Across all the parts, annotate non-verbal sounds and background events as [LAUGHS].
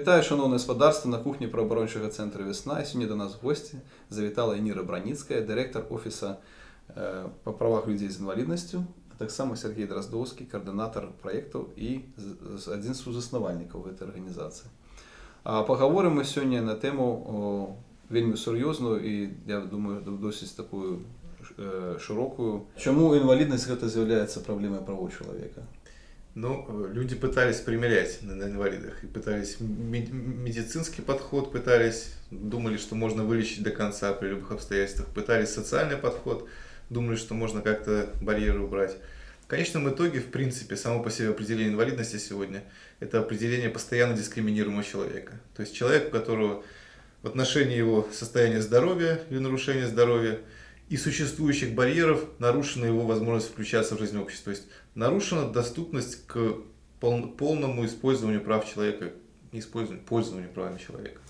Вітаю, шановне господарство, на кухні правооборончого центру Весна. І сьогодні до нас в гості завітала Ніра Браніцька, директор Офісу е, по правах людей з інвалідністю, а так само Сергій Дроздовський, координатор проєкту і з- з- один з заснувальників цієї організації. А поговоримо ми сьогодні на тему о, вельми серйозну і, я думаю, досить такою е, широкою. Чому інвалідність це з'являється проблемою прав чоловіка? Ну, э, люди пытались примерять на, на инвалидах. И пытались ме- медицинский подход, пытались, думали, что можно вылечить до конца при любых обстоятельствах. Пытались социальный подход, думали, что можно как-то барьеры убрать. В конечном итоге, в принципе, само по себе определение инвалидности сегодня – это определение постоянно дискриминируемого человека. То есть человек, у которого в отношении его состояния здоровья или нарушения здоровья и существующих барьеров нарушена его возможность включаться в жизнь общества. То есть нарушена доступность к пол- полному использованию прав человека, использованию, пользованию правами человека.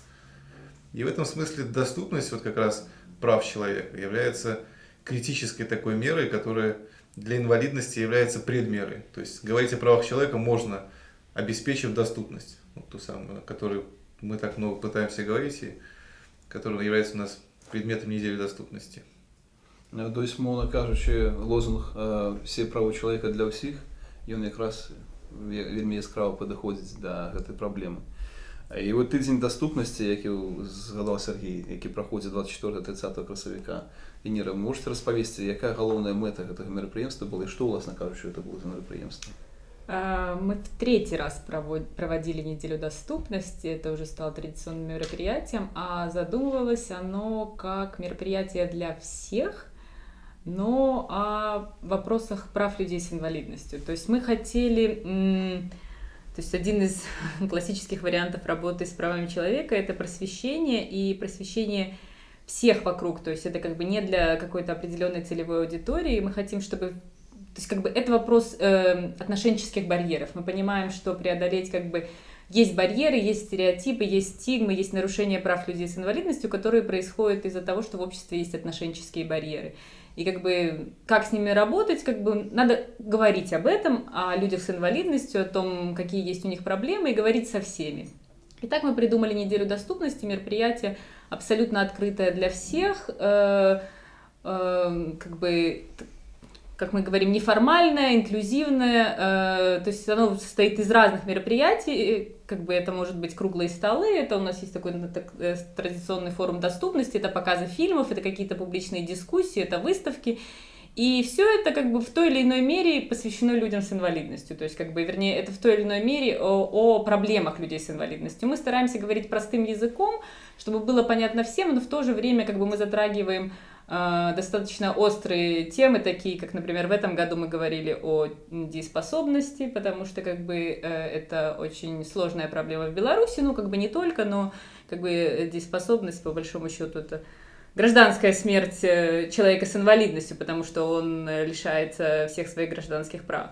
И в этом смысле доступность вот как раз прав человека является критической такой мерой, которая для инвалидности является предмерой. То есть говорить о правах человека можно, обеспечив доступность, вот ту самую, о которой мы так много пытаемся говорить, и которая является у нас предметом недели доступности. Е, Тобто, мовно кажучи, лозунг е, всі права чоловіка для всіх, і він якраз ве- вельми яскраво підходить до цієї проблеми. Е, І от тиждень доступності, який згадав Сергій, який проходить 24-30 красовика, і Ніра, можете розповісти, яка головна мета цього мероприємства була, і що, власне кажучи, це було за мероприємство? А, Мы в третий раз провод- проводили неделю доступности, это уже стало традиционным мероприятием, а задумывалось оно как мероприятие для всех, но о вопросах прав людей с инвалидностью. То есть мы хотели, то есть один из [LAUGHS] классических вариантов работы с правами человека это просвещение и просвещение всех вокруг, то есть это как бы не для какой-то определенной целевой аудитории, мы хотим, чтобы то есть как бы это вопрос э, отношенческих барьеров. Мы понимаем, что преодолеть как бы есть барьеры, есть стереотипы, есть стигмы, есть нарушения прав людей с инвалидностью, которые происходят из-за того, что в обществе есть отношенческие барьеры. И как бы как с ними работать, как бы надо говорить об этом, о людях с инвалидностью, о том, какие есть у них проблемы, и говорить со всеми. Итак, мы придумали неделю доступности, мероприятие абсолютно открытое для всех, э, э, как бы как мы говорим, неформальное, инклюзивное, э, то есть оно состоит из разных мероприятий, как бы это может быть круглые столы, это у нас есть такой ну, так, э, традиционный форум доступности, это показы фильмов, это какие-то публичные дискуссии, это выставки, и все это как бы в той или иной мере посвящено людям с инвалидностью, то есть как бы, вернее, это в той или иной мере о, о проблемах людей с инвалидностью. Мы стараемся говорить простым языком, чтобы было понятно всем, но в то же время как бы мы затрагиваем достаточно острые темы, такие как, например, в этом году мы говорили о дееспособности, потому что как бы э, это очень сложная проблема в Беларуси, ну как бы не только, но как бы э, дееспособность по большому счету это гражданская смерть э, человека с инвалидностью, потому что он э, лишается всех своих гражданских прав.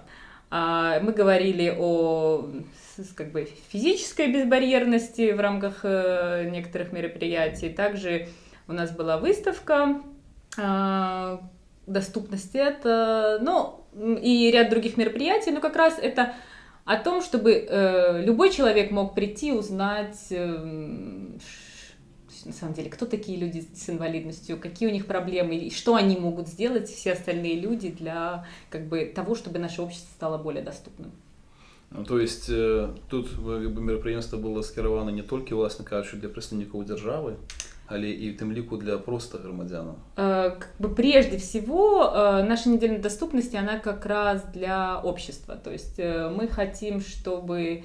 А Мы говорили о как бы, физической безбарьерности в рамках э, некоторых мероприятий. Также у нас была выставка доступности это, ну, м, и ряд других мероприятий, но как раз это о том, чтобы э, любой человек мог прийти, узнать, эм, ш- на самом деле, кто такие люди с инвалидностью, какие у них проблемы, и что они могут сделать, все остальные люди, для как бы, того, чтобы наше общество стало более доступным. Ну, то есть е, тут е, якби, мероприємство було скероване не тільки, власне кажучи, для представників держави, але і в тим ліку для просто громадян. Э, как бы прежде всего э, наша неделя доступности она как раз для общества то есть э, мы хотим чтобы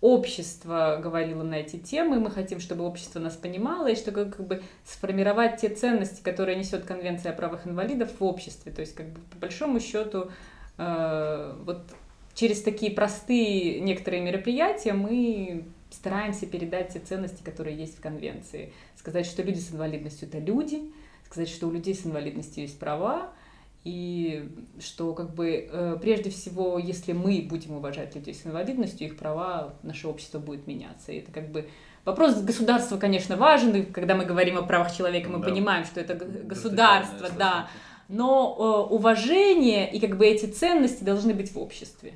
общество говорило на эти темы мы хотим чтобы общество нас понимало и чтобы как бы сформировать те ценности которые несет конвенция о правах инвалидов в обществе то есть как бы по большому счету э, вот через такие простые некоторые мероприятия мы стараемся передать те ценности, которые есть в конвенции. Сказать, что люди с инвалидностью это люди, сказать, что у людей с инвалидностью есть права, и что как бы э, прежде всего, если мы будем уважать людей с инвалидностью, их права, наше общество будет меняться. И это как бы вопрос государства, конечно, важен, и когда мы говорим о правах человека, мы Да. понимаем, что это государство, да, но э, уважение и как бы эти ценности должны быть в обществе.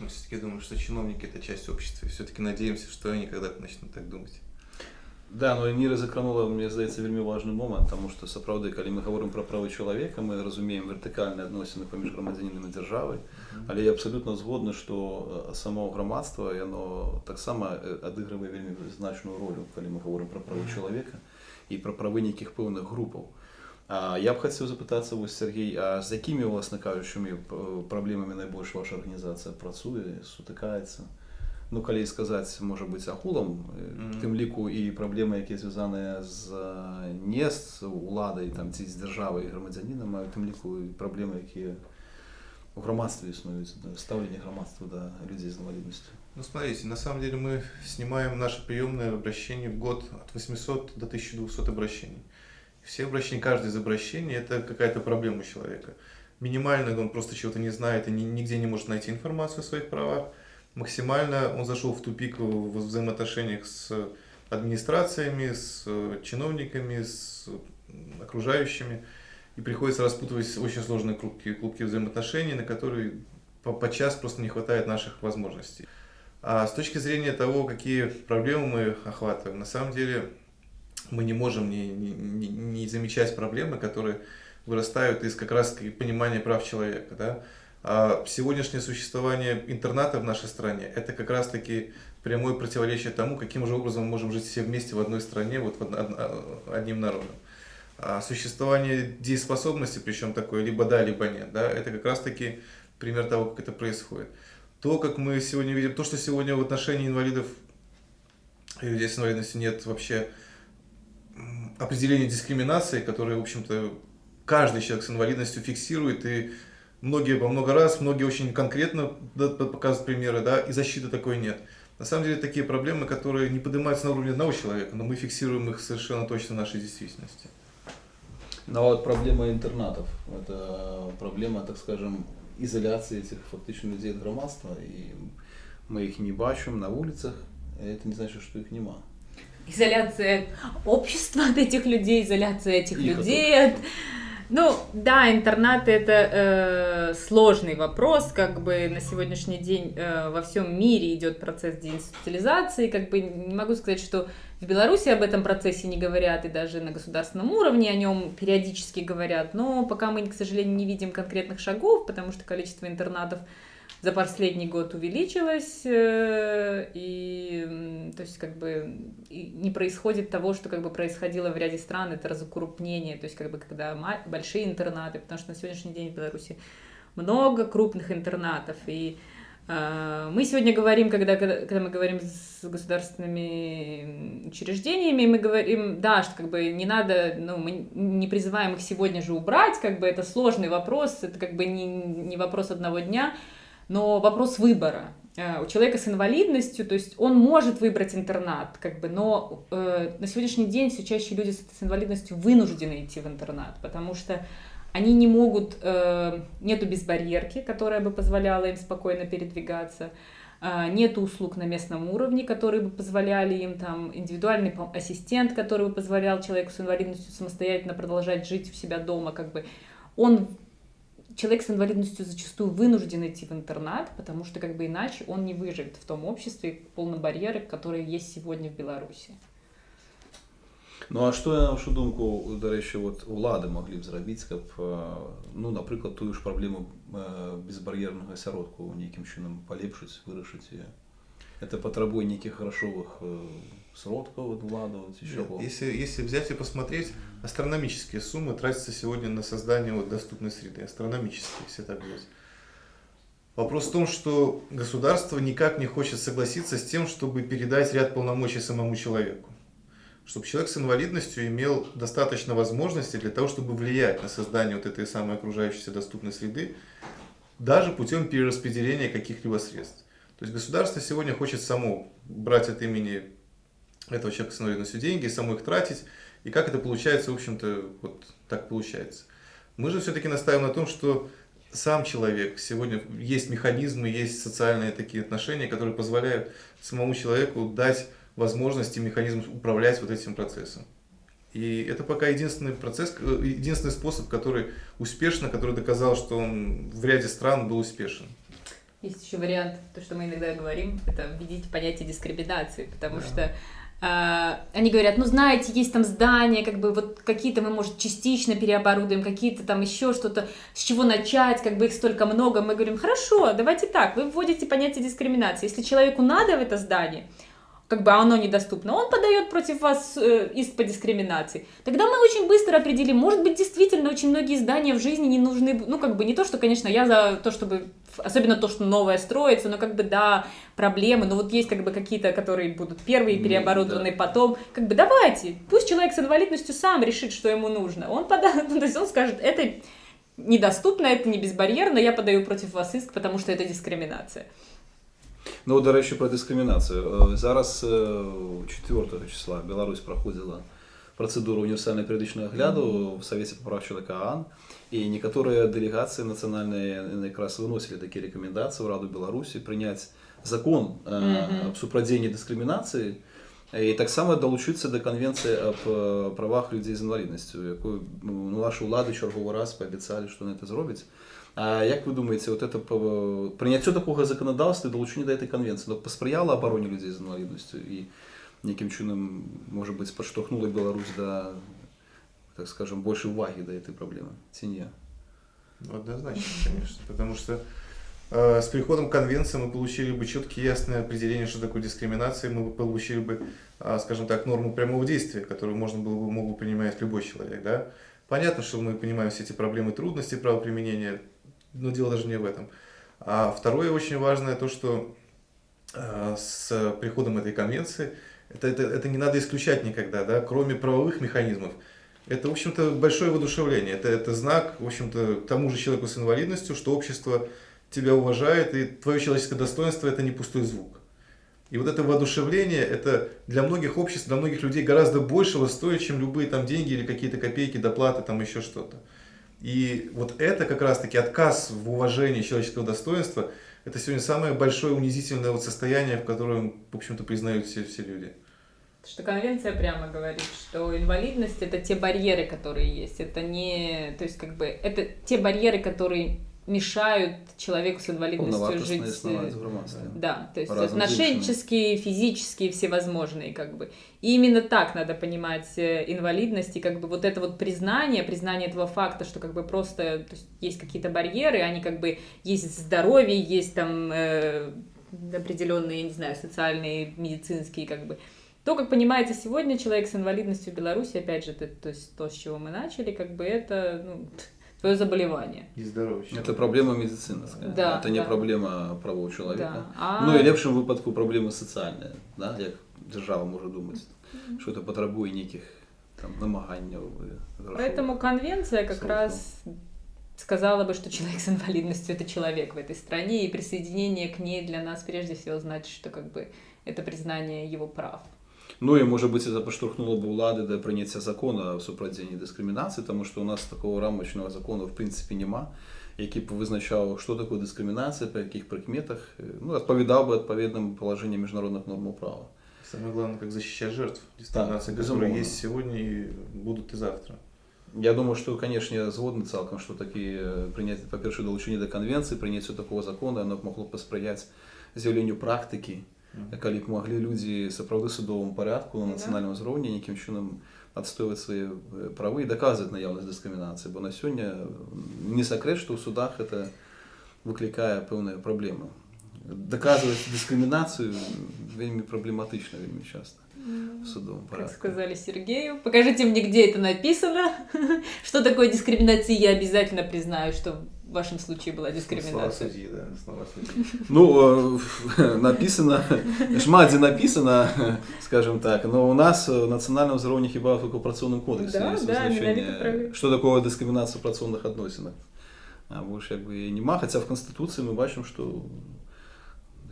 Мы все-таки думаем, что чиновники это часть общества, и все-таки надеемся, что они когда-то начнут так думать. Да, ну Ніра закранула, мені здається, вельми важний момент, тому що справді, коли ми говоримо про права чоловіка, ми розуміємо вертикальні відносини поміж громадянином і державою, але я абсолютно згодний, що само громадство, воно так само відіграє вельми значну роль, коли ми говоримо про права чоловіка і про прави яких певних груп. А я б хотів запитатися ось, Сергій, а з якими, власне кажучи, проблемами найбільше ваша організація працює, сутикається? ну калі сказаць можа быць агулам mm -hmm. тым ліку і праблемы якія звязаныя з не з уладай там ці з дзяржавай грамадзянінам а тым ліку і праблемы якія у грамадстве існуюць стаўленне грамадства да людзей з інваліднасцю ну смотрите на самом деле мы снимаем наше приемное обращение в год от 800 до 1200 обращений все обращения каждое из обращений это какая-то проблема человека минимально он просто чего-то не знает и нигде не может найти информацию о своих правах максимально он зашел в тупик в взаимоотношениях с администрациями, с чиновниками, с окружающими. И приходится распутывать очень сложные клубки, клубки взаимоотношений, на которые по, по час просто не хватает наших возможностей. А с точки зрения того, какие проблемы мы охватываем, на самом деле мы не можем не, не, не замечать проблемы, которые вырастают из как раз понимания прав человека. Да? А сегодняшнее существование интерната в нашей стране – это как раз-таки прямое противоречие тому, каким же образом мы можем жить все вместе в одной стране, вот в одним народом. А существование дееспособности, причем такое либо да, либо нет, да, это как раз-таки пример того, как это происходит. То, как мы сегодня видим, то, что сегодня в отношении инвалидов и людей с инвалидностью нет вообще определения дискриминации, которые, в общем-то, каждый человек с инвалидностью фиксирует и многие во много раз, многие очень конкретно показывают примеры, да, и защиты такой нет. На самом деле такие проблемы, которые не поднимаются на уровне одного человека, но мы фиксируем их совершенно точно в нашей действительности. Ну вот проблема интернатов, это проблема, так скажем, изоляции этих фактично людей от громадства, и мы их не бачим на улицах, это не значит, что их нема. Изоляция общества от этих людей, изоляция этих их людей от... Ну, да, интернаты это э, сложный вопрос, как бы на сегодняшний день э, во всем мире идет процесс деинституциализации, как бы не могу сказать, что в Беларуси об этом процессе не говорят, и даже на государственном уровне о нем периодически говорят, но пока мы, к сожалению, не видим конкретных шагов, потому что количество интернатов за последний год увеличилась, э, и то есть как бы не происходит того, что как бы происходило в ряде стран, это разукрупнение, то есть как бы когда большие интернаты, потому что на сегодняшний день в Беларуси много крупных интернатов, и э, мы сегодня говорим, когда, когда мы говорим с государственными учреждениями, мы говорим, да, что как бы не надо, ну, мы не призываем их сегодня же убрать, как бы это сложный вопрос, это как бы не, не вопрос одного дня, но вопрос выбора. Э, у человека с инвалидностью, то есть он может выбрать интернат, как бы, но э, на сегодняшний день все чаще люди с, с инвалидностью вынуждены идти в интернат, потому что они не могут, э, нету безбарьерки, которая бы позволяла им спокойно передвигаться, э, нет услуг на местном уровне, которые бы позволяли им там индивидуальный ассистент, который бы позволял человеку с инвалидностью самостоятельно продолжать жить у себя дома, как бы он человек с инвалидностью зачастую вынужден идти в интернат, потому что как бы иначе он не выживет в том обществе полном барьеры, которые есть сегодня в Беларуси. Ну а што на вашу думку дарэчы вот улады маглі б зрабіць каб ну напрыклад тую ж праблему безбар'ернага асяродку нейкім чынам палепшыць вырашыць это патрабуе нейкіх грашовых сродков вкладывать, еще Нет, если, если взять и посмотреть, астрономические суммы тратятся сегодня на создание вот доступной среды. Астрономические, если так взять. Вопрос в том, что государство никак не хочет согласиться с тем, чтобы передать ряд полномочий самому человеку. Чтобы человек с инвалидностью имел достаточно возможностей для того, чтобы влиять на создание вот этой самой окружающейся доступной среды, даже путем перераспределения каких-либо средств. То есть государство сегодня хочет само брать от имени этого человека с инвалидностью деньги, саму их тратить. И как это получается, в общем-то, вот так получается. Мы же все-таки настаиваем на том, что сам человек, сегодня есть механизмы, есть социальные такие отношения, которые позволяют самому человеку дать возможность и механизм управлять вот этим процессом. И это пока единственный процесс, единственный способ, который успешно, который доказал, что он в ряде стран был успешен. Есть еще вариант, то, что мы иногда говорим, это введите понятие дискриминации, потому Да. что а, они говорят, ну знаете, есть там здания, как бы вот какие-то мы, может, частично переоборудуем, какие-то там еще что-то, с чего начать, как бы их столько много. Мы говорим, хорошо, давайте так, вы вводите понятие дискриминации. Если человеку надо в это здание, как бы оно недоступно, он подает против вас э, иск по дискриминации. Тогда мы очень быстро определим, может быть, действительно очень многие здания в жизни не нужны, ну, как бы не то, что, конечно, я за то, чтобы, особенно то, что новое строится, но как бы, да, проблемы, но вот есть как бы какие-то, которые будут первые переоборудованы, да. потом, как бы давайте, пусть человек с инвалидностью сам решит, что ему нужно. Он подаст, [LAUGHS] ну, то есть он скажет, это недоступно, это не безбарьерно, я подаю против вас иск, потому что это дискриминация. Ну, до речі, про дискримінацію. Е, Зараз е, 4 числа Білорусь проходила процедуру універсального періодичного огляду в Совете по прав человека ААН, и некоторые делегации национальные э, как раз выносили такие рекомендации в Раду Беларуси принять закон э, Мгм. об супрадзении дискриминации і так само долучитися до конвенції об е, правах людей з інвалідністю, яку ну, ваші влади черговий раз пообіцяли, що вони це зроблять. А як ви думаєте, от это по- прийняття такого законодавства і долучення до цієї конвенції ну, посприяло обороні людей з інвалідністю і яким чином, може бути, підштовхнуло Білорусь до, так скажем, більшої уваги до цієї проблеми? Чи ні? Ну, однозначно, конечно. Потому что э, с приходом конвенции мы получили бы четкие ясное определение, что такое дискриминация, мы бы получили бы, а, скажем так, норму прямого действия, которую можно было бы, мог бы принимать любой человек. Да? Понятно, что мы понимаем все эти проблемы и трудности правоприменения, но дело даже не в этом. А второе очень важное то, что э, с приходом этой конвенции, это, это, это не надо исключать никогда, да, кроме правовых механизмов, это, в общем-то, большое воодушевление. Это, это знак, в общем-то, тому же человеку с инвалидностью, что общество тебя уважает, и твое человеческое достоинство – это не пустой звук. И вот это воодушевление, это для многих обществ, для многих людей гораздо большего стоит, чем любые там деньги или какие-то копейки, доплаты, там еще что-то. И вот это как раз-таки отказ в уважении человеческого достоинства, это сегодня самое большое унизительное вот состояние, в котором, в общем-то, признают все, все люди. Что конвенция прямо говорит, что инвалидность это те барьеры, которые есть. Это не, то есть как бы это те барьеры, которые мешают человеку с инвалидностью Повновартісне жить. існування э, в громадстві. Да, то есть По-разному отношенческие, физические, всевозможные, как бы. И именно так надо понимать э, инвалидность, и как бы вот это вот признание, признание этого факта, что как бы просто то есть, есть какие-то барьеры, они как бы есть здоровье, есть там э, определенные, не знаю, социальные, медицинские, как бы. То, как понимается сегодня человек с инвалидностью в Беларуси, опять же, это, то есть то, с чего мы начали, как бы это ну, твое заболевание. И здоровье. Це проблема медицинська. Да, це не да. проблема правого чоловіка. Да. А- Ну і лепшим випадку проблема соціальна, да? як держава може думати, що це потребує ніяких там намагань. Поэтому конвенция как Сроком. раз сказала бы, что человек с инвалидностью это человек в этой стране, и присоединение к ней для нас прежде всего значит, что как бы это признание его прав. Ну і може бути це поштовхнуло б влади до прийняття закону о супрадінні дискримінації, тому що у нас такого рамочного закону в принципі нема, який б визначав, що таке дискримінація, по яких прикметах, ну, відповідав би відповідним положенням міжнародних норм права. Самое главное, как защищать жертв дискриминации, Так, которые безумовно. есть сегодня и будут и завтра. Я думаю, що, конечно, я згоден цілком, що такі е, прийняття, по-перше, долучення до конвенції, прийняття такого закону, воно б могло посприяти з'явленню практики, коли б могли люди сапраўды судовому порядку на Да. національному зроўні нейкім чынам адстойваць свае э, правы і даказваць наяўнасць дыскрымінацыі бо на сёння не сакрэт што ў судах это выклікае пэўныя праблемы даказваць дыскрымінацыю вельмі праблематычна вельмі часта в судовом Как порядку сказали Сергею, покажите мне, где это написано, [LAUGHS] что такое дискриминация, я обязательно признаю, что в вашем случае была Слова дискриминация. судьи, да, слова судьи. [LAUGHS] Ну, э, написано, [LAUGHS] шмат дзе написано, [LAUGHS] скажем так, но у нас э, национальном ўзроўні хіба только ў працоўным кодексе Да, есть да, вызначэнне, менавіта пра- что такое дыскрымінацыя ў працоўных адносінах. А больше як бы і нема, хотя в Конституции мы бачим, что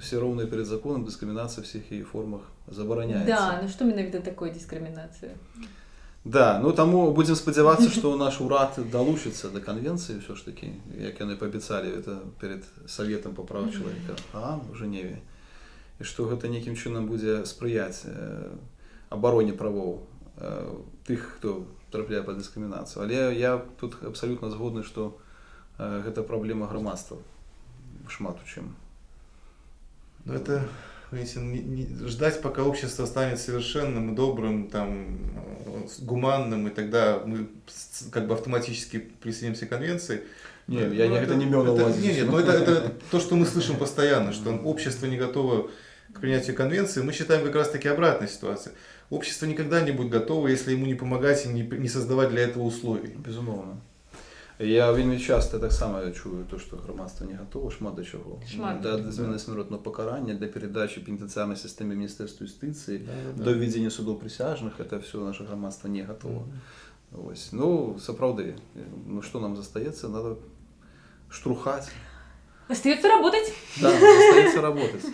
все ровные перед законом, дискриминация в всех ее формах забараняется. Да, ну что менавіта такое дискриминация? Да, ну таму будзем спадзявацца, што наш урад далучыцца да канвенцыі ўсё ж такі, як яны паабяцалі это перед саветам па правах чалавека а ў Жэневе. І што гэта нейкім чынам будзе спрыяць э, абароне правоў э, тых, хто трапляе па дыскрымінацыю. Але я тут абсалютна згодны, што э, гэта праблема грамадства шмат у чым. Но это, видите, не- не- ждать, пока общество станет совершенным, добрым, там, э, гуманным, и тогда мы как бы автоматически присоединимся к конвенции. Не, я Ну, не, это не имел на это-. Нет, нет, но это, это то, что мы слышим постоянно, что общество не готово к принятию конвенции. Мы считаем как раз-таки обратная ситуация. Общество никогда не будет готово, если ему не помогать и не, не создавать для этого условий. Безумовно. Я вельми часто так само чую, то, що громадство не готово, шмат до чого. Шмат. Для, для зміни смертного покарання, для передачі пенітенціарної системи Міністерству юстиції, Да-да-да. до введення судов присяжних, це все наше громадство не готово. Ось. Ну, сапраўды, ну що нам застається, треба штурхати. Остается работать. Да, застаецца работаць.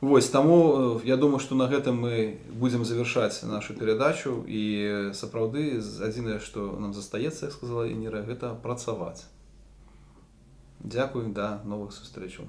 Вось таму я думаю, што на гэтым мы будзем завяршаць нашу перадачу і сапраўды адзінае, што нам застаецца, як сказала Ініра, гэта працаваць. Дзякую да новых сустрэчаў.